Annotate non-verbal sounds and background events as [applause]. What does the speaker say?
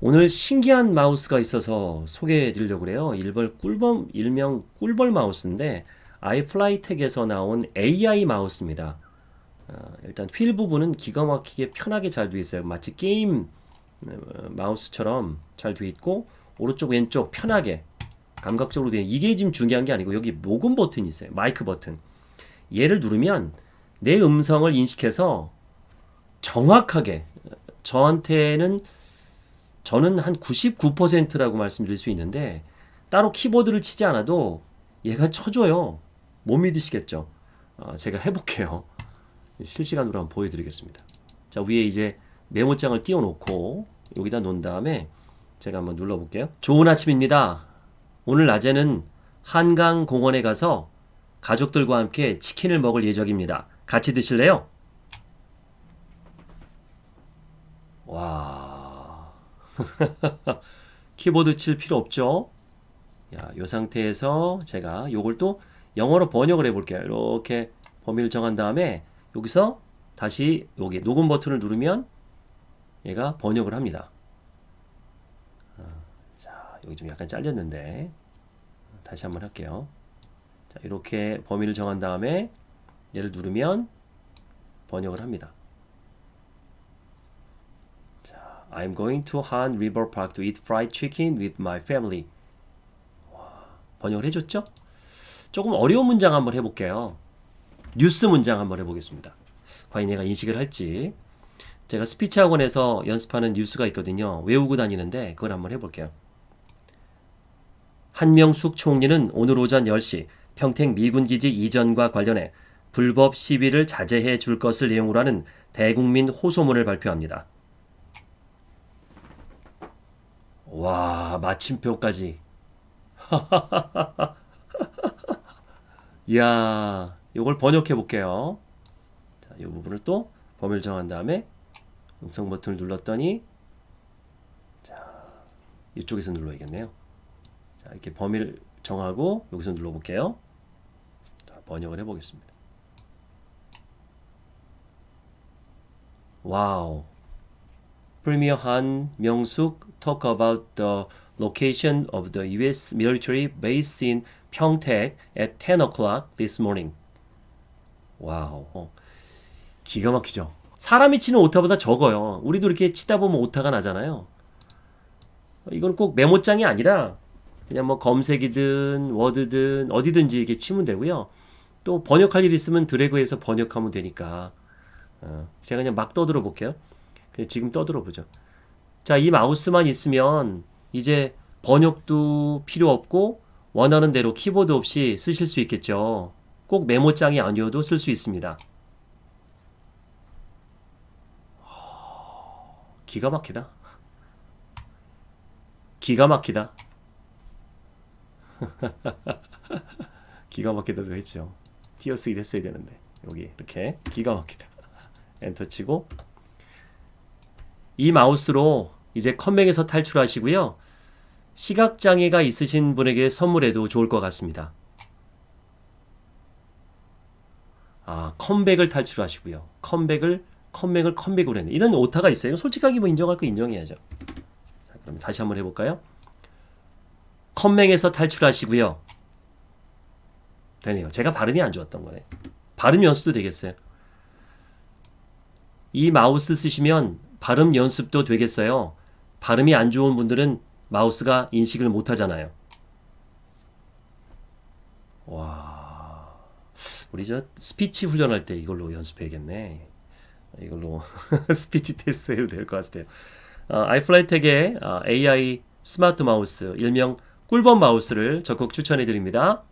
오늘 신기한 마우스가 있어서 소개해 드리려고 그래요. 일벌 꿀벌, 일명 꿀벌 마우스인데 iFLYTEK에서 나온 AI 마우스입니다. 어, 일단 휠 부분은 기가 막히게 편하게 잘 되어 있어요. 마치 게임 어, 마우스처럼 잘 되어 있고 오른쪽 왼쪽 편하게 감각적으로 되어 이게 지금 중요한 게 아니고 여기 녹음 버튼이 있어요. 마이크 버튼. 얘를 누르면 내 음성을 인식해서 정확하게 저한테는 저는 한 99%라고 말씀드릴 수 있는데 따로 키보드를 치지 않아도 얘가 쳐줘요. 못 믿으시겠죠? 어, 제가 해볼게요. 실시간으로 한번 보여드리겠습니다. 자 위에 이제 메모장을 띄워놓고 여기다 놓은 다음에 제가 한번 눌러볼게요. 좋은 아침입니다. 오늘 낮에는 한강 공원에 가서 가족들과 함께 치킨을 먹을 예정입니다. 같이 드실래요? 와. [laughs] 키보드 칠 필요 없죠? 야, 이 상태에서 제가 요걸 또 영어로 번역을 해 볼게요. 이렇게 범위를 정한 다음에 여기서 다시 여기 녹음 버튼을 누르면 얘가 번역을 합니다. 어, 자, 여기 좀 약간 잘렸는데 다시 한번 할게요. 자, 이렇게 범위를 정한 다음에 얘를 누르면 번역을 합니다. I'm going to Han River Park to eat fried chicken with my family. 와, 번역을 해줬죠? 조금 어려운 문장 한번 해볼게요. 뉴스 문장 한번 해보겠습니다. 과연 얘가 인식을 할지. 제가 스피치 학원에서 연습하는 뉴스가 있거든요. 외우고 다니는데 그걸 한번 해볼게요. 한명숙 총리는 오늘 오전 10시 평택 미군기지 이전과 관련해 불법 시위를 자제해 줄 것을 내용으로 하는 대국민 호소문을 발표합니다. 와, 마침표까지. [laughs] 이야, 이걸 번역해 볼게요. 자, 이 부분을 또 범위를 정한 다음에 음성 버튼을 눌렀더니 자, 이쪽에서 눌러야겠네요. 자, 이렇게 범위를 정하고 여기서 눌러 볼게요. 자, 번역을 해 보겠습니다. Wow. Premier Han Myung-suk talk about the location of the U.S. military base in Pyeongtaek at 10 o'clock this morning. Wow. 어. 기가 막히죠. 사람이 치는 오타보다 적어요. 우리도 이렇게 치다 보면 오타가 나잖아요. 이건 꼭 메모장이 아니라 그냥 뭐 검색이든 워드든 어디든지 이렇게 치면 되고요. 또 번역할 일 있으면 드래그해서 번역하면 되니까 어, 제가 그냥 막 떠들어 볼게요. 지금 떠들어 보죠. 자, 이 마우스만 있으면 이제 번역도 필요 없고 원하는 대로 키보드 없이 쓰실 수 있겠죠. 꼭 메모장이 아니어도 쓸 수 있습니다. 기가 막히다. 기가 막히다. [laughs] 기가 막히다도 했죠. 띄어쓰기 했어야 되는데 여기 이렇게 기가 막히다. 엔터 치고 이 마우스로 이제 컴맹에서 탈출하시고요. 시각장애가 있으신 분에게 선물해도 좋을 것 같습니다. 아, 컴백을 탈출하시고요. 컴백을 컴백을 컴백으로 했네. 이런 오타가 있어요. 솔직하게 뭐 인정할 거 인정해야죠. 자, 그럼 다시 한번 해볼까요? 컴맹에서 탈출하시고요. 되네요. 제가 발음이 안 좋았던 거네. 발음 연습도 되겠어요. 이 마우스 쓰시면 발음 연습도 되겠어요. 발음이 안 좋은 분들은 마우스가 인식을 못 하잖아요. 와. 우리 저 스피치 훈련할 때 이걸로 연습해야겠네. 이걸로 [laughs] 스피치 테스트 해도 될 것 같아요. 어, iFLYTEK의 어, AI 스마트 마우스, 일명 꿀벌 마우스를 적극 추천해 드립니다.